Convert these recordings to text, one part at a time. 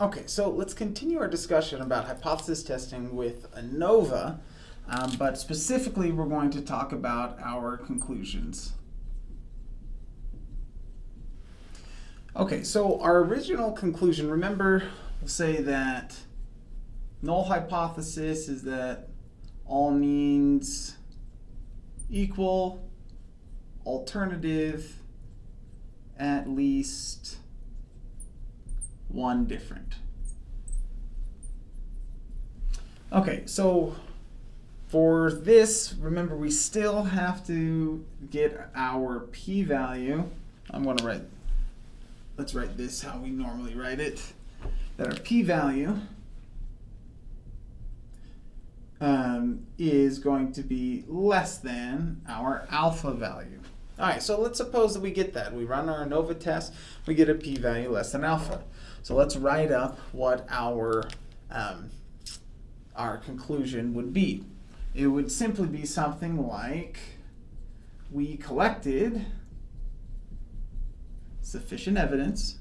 Okay, so let's continue our discussion about hypothesis testing with ANOVA, um, but specifically we're going to talk about our conclusions. Okay, so our original conclusion, remember, we'll say that null hypothesis is that all means equal, alternative, at least one different. Okay, so for this, remember we still have to get our p-value. I'm going to write, let's write this how we normally write it. That our p-value um, is going to be less than our alpha value. All right, so let's suppose that we get that. We run our ANOVA test, we get a p-value less than alpha. So let's write up what our, um, our conclusion would be. It would simply be something like, we collected sufficient evidence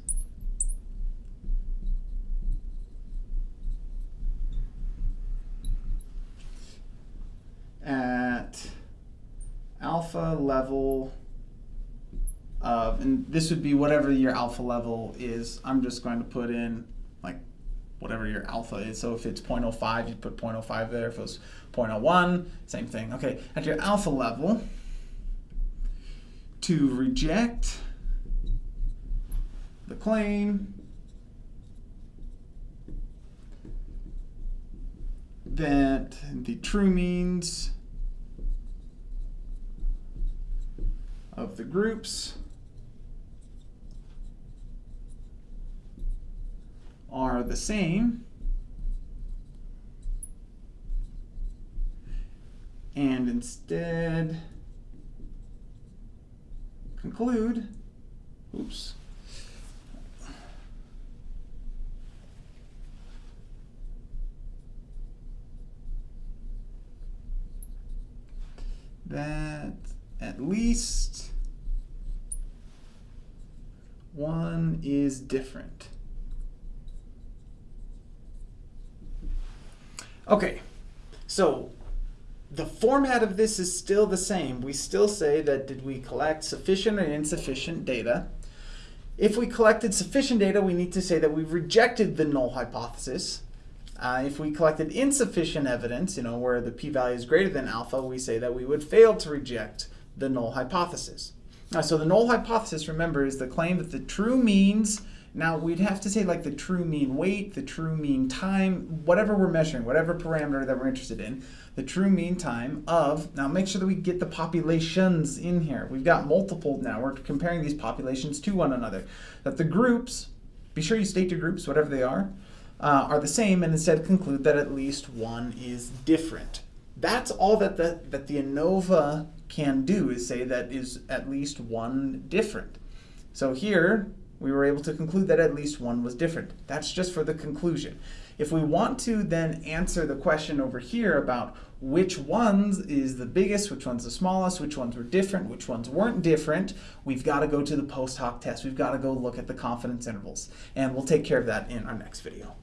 at alpha level and this would be whatever your alpha level is. I'm just going to put in like whatever your alpha is. So if it's 0.05, you put 0.05 there. If it was 0.01, same thing. Okay, at your alpha level, to reject the claim that the true means of the groups are the same. And instead conclude, oops, that at least one is different. Okay, so the format of this is still the same. We still say that did we collect sufficient or insufficient data? If we collected sufficient data, we need to say that we rejected the null hypothesis. Uh, if we collected insufficient evidence, you know, where the p-value is greater than alpha, we say that we would fail to reject the null hypothesis. Uh, so the null hypothesis, remember, is the claim that the true means now we'd have to say like the true mean weight, the true mean time, whatever we're measuring, whatever parameter that we're interested in, the true mean time of, now make sure that we get the populations in here. We've got multiple now, we're comparing these populations to one another. That the groups, be sure you state your groups, whatever they are, uh, are the same and instead conclude that at least one is different. That's all that the, that the ANOVA can do is say that is at least one different. So here, we were able to conclude that at least one was different. That's just for the conclusion. If we want to then answer the question over here about which ones is the biggest, which one's the smallest, which ones were different, which ones weren't different, we've got to go to the post hoc test. We've got to go look at the confidence intervals. And we'll take care of that in our next video.